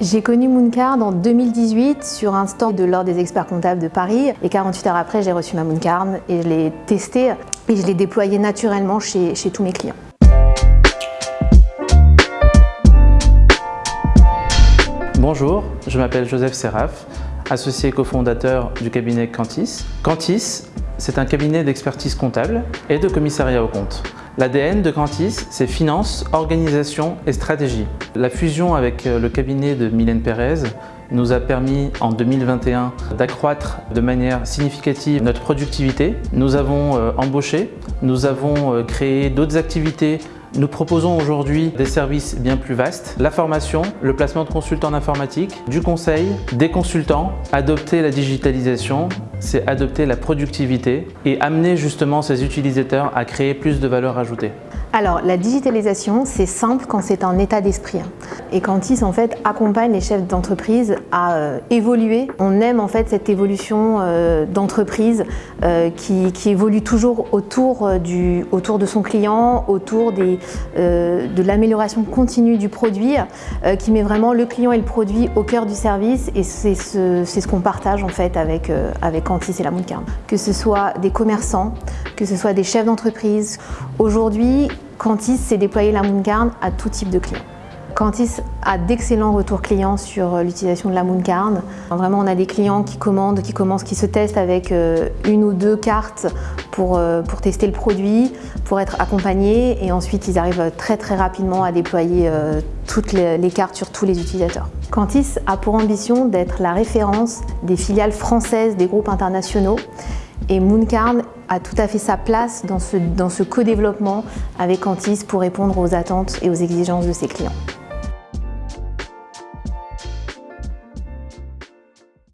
J'ai connu Mooncard en 2018 sur un stand de l'Ordre des experts comptables de Paris et 48 heures après j'ai reçu ma Mooncard et je l'ai testé et je l'ai déployé naturellement chez, tous mes clients. Bonjour, je m'appelle Joseph Seraf, associé cofondateur du cabinet Cantis. Cantis, c'est un cabinet d'expertise comptable et de commissariat au compte. L'ADN de Cantis, c'est finance, organisation et stratégie. La fusion avec euh, le cabinet de Mylène Pérez nous a permis en 2021 d'accroître de manière significative notre productivité. Nous avons euh, embauché, nous avons euh, créé d'autres activités nous proposons aujourd'hui des services bien plus vastes, la formation, le placement de consultants informatique, du conseil, des consultants, adopter la digitalisation, c'est adopter la productivité et amener justement ces utilisateurs à créer plus de valeur ajoutée. Alors, la digitalisation, c'est simple quand c'est un état d'esprit. Hein. Et quand ils en fait, accompagnent les chefs d'entreprise à euh, évoluer. On aime en fait cette évolution euh, d'entreprise euh, qui, évolue toujours autour, de son client, autour de l'amélioration continue du produit, qui met vraiment le client et le produit au cœur du service. Et c'est ce, qu'on partage en fait avec, avec Cantis et la Mooncarn. Que ce soit des commerçants, que ce soit des chefs d'entreprise. Aujourd'hui, Cantis s'est déployé la Mooncarn à tout type de clients. Cantis a d'excellents retours clients sur euh, l'utilisation de la Mooncarn. Vraiment, on a des clients qui commandent, qui commencent, qui se testent avec euh, une ou deux cartes pour, euh, pour tester le produit, pour être accompagnés et ensuite ils arrivent très très rapidement à déployer toutes les cartes sur tous les utilisateurs. Cantis a pour ambition d'être la référence des filiales françaises des groupes internationaux et Mooncarn a tout à fait sa place dans ce, dans ce co-développement avec Cantis pour répondre aux attentes et aux exigences de ses clients.